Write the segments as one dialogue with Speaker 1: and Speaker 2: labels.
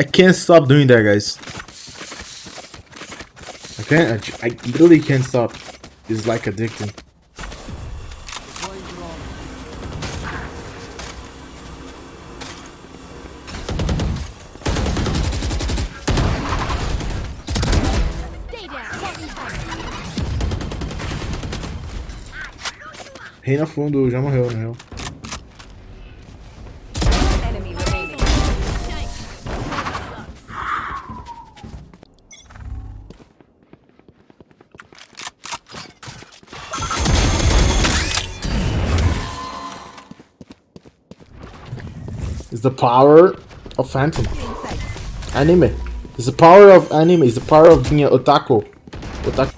Speaker 1: I can't stop doing that, guys. I can't. I literally can't stop. It's like addicting.
Speaker 2: Fire.
Speaker 1: Reyna fundo já morreu, na real. It's the power of Phantom. Anime. It's the power of anime. It's the power of being an otaku. Otaku.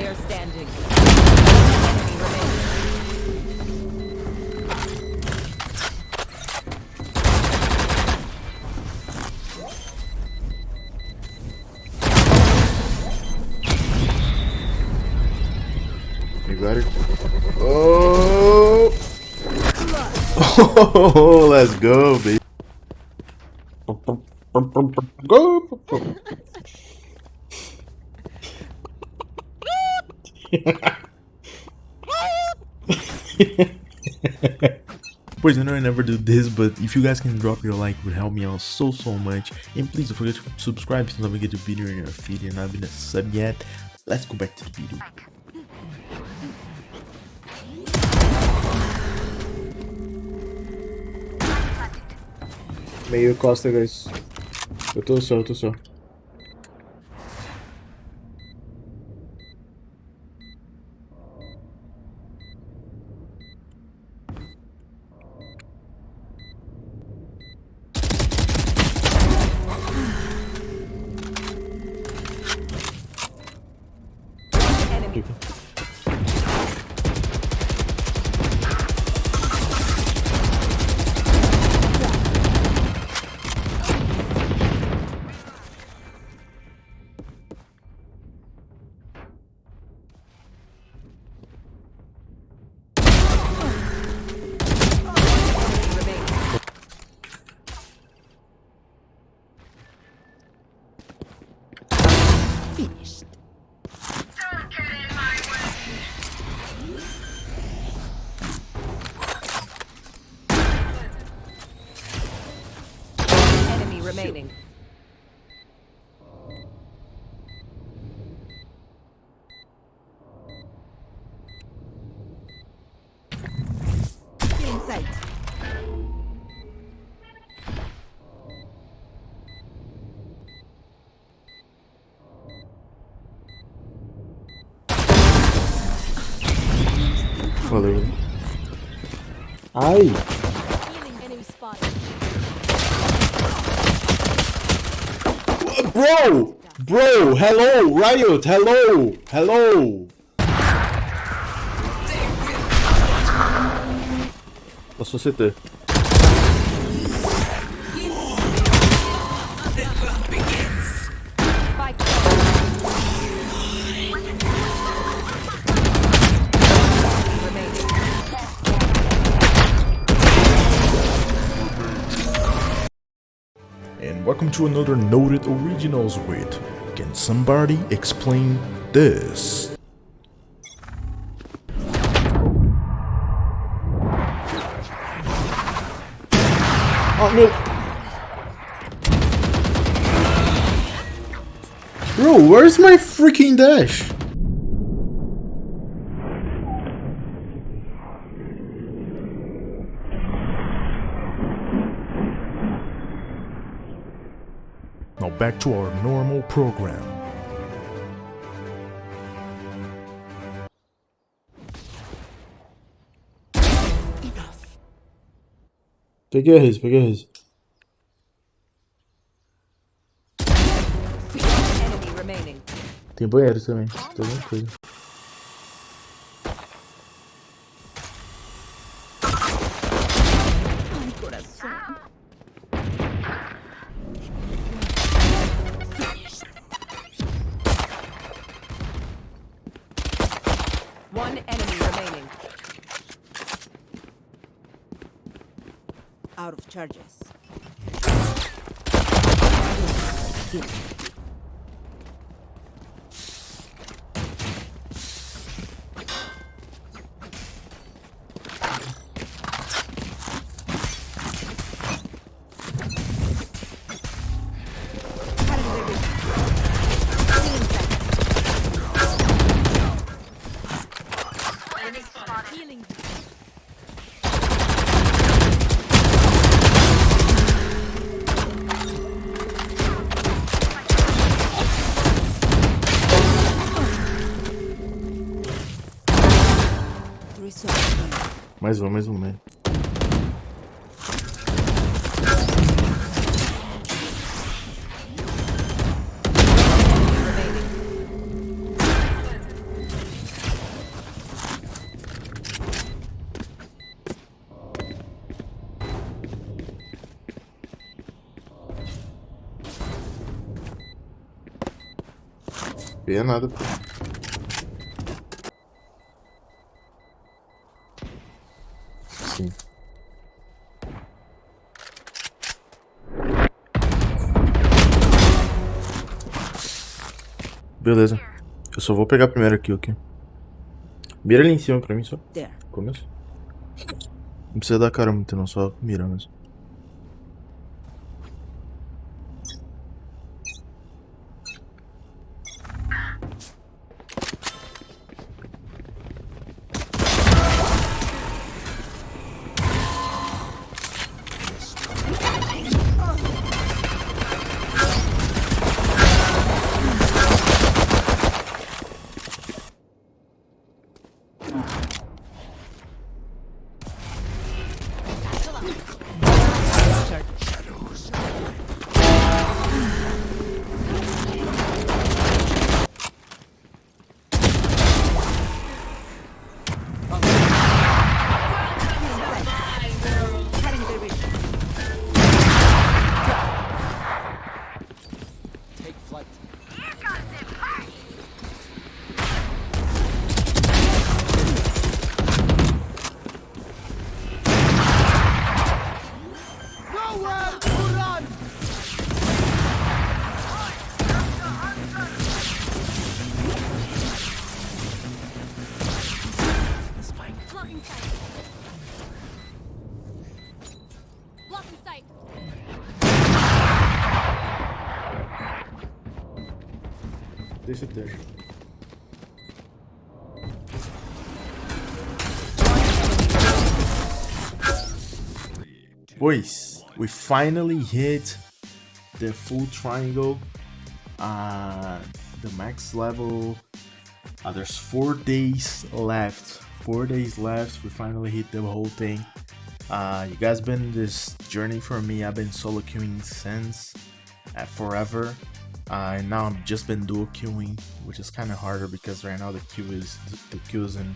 Speaker 3: player standing.
Speaker 1: You got it? Oh! Oh, let's go, baby. Go! Boys, I know I never do this, but if you guys can drop your like, would help me out so, so much. And please don't forget to subscribe you never get the video in your feed and not been a sub yet. Let's go back to the video. Meio costa, guys. Eu tô só, eu tô só.
Speaker 2: Finished.
Speaker 3: Enemy remaining.
Speaker 1: Valeu. Ai!
Speaker 2: Healing enemy spotted.
Speaker 1: Bro! Bro! Hello! Riot! Hello! Hello! La société.
Speaker 3: Spike
Speaker 4: welcome to another Noted Originals with Can Somebody Explain This?
Speaker 1: Oh no! Bro, where's my freaking dash?
Speaker 4: Back to our normal program.
Speaker 1: Peguei a Riz, peguei a Riz.
Speaker 3: Enemy remaining.
Speaker 1: Tem banheiro também. Tem alguma coisa.
Speaker 5: Out of charges.
Speaker 1: Mais um, mais um, né? Veio nada, pô. Beleza. Eu só vou pegar primeiro aqui, ok? Mira ali em cima pra mim só. Começo. Não precisa dar cara muito não, só mira mesmo. Boys, we finally hit the full triangle. Uh, the max level. Uh, there's four days left. Four days left. We finally hit the whole thing. Uh, you guys been this journey for me. I've been solo queuing since uh, forever. Uh, and now I've just been dual queuing, which is kind of harder because right now the queue is the queues in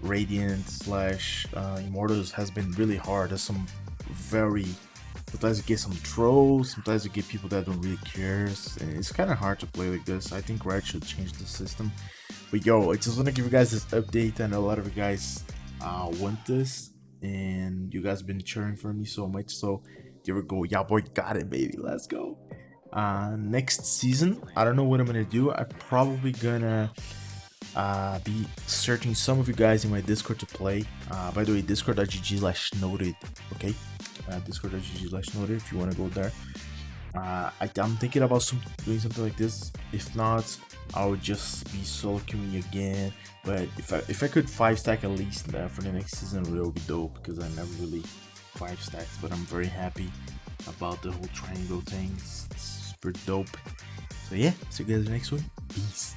Speaker 1: Radiant slash uh, Immortals has been really hard. There's some very sometimes you get some trolls, sometimes you get people that don't really care. It's kind of hard to play like this. I think Riot should change the system. But yo, I just want to give you guys this update. I know a lot of you guys uh, want this, and you guys been cheering for me so much. So here we go. Yeah, boy, got it, baby. Let's go. Uh, next season, I don't know what I'm gonna do. I'm probably gonna uh, be searching some of you guys in my Discord to play. Uh, by the way, discord.gg slash noted, okay? Uh, discord.gg slash noted if you want to go there. Uh, I, am thinking about some, doing something like this. If not, I would just be solo queuing again. But if I if I could five stack at least uh, for the next season, it would be dope because I never really five stacks. But I'm very happy about the whole triangle thing. It's, super dope. So yeah, see you guys next one. Peace.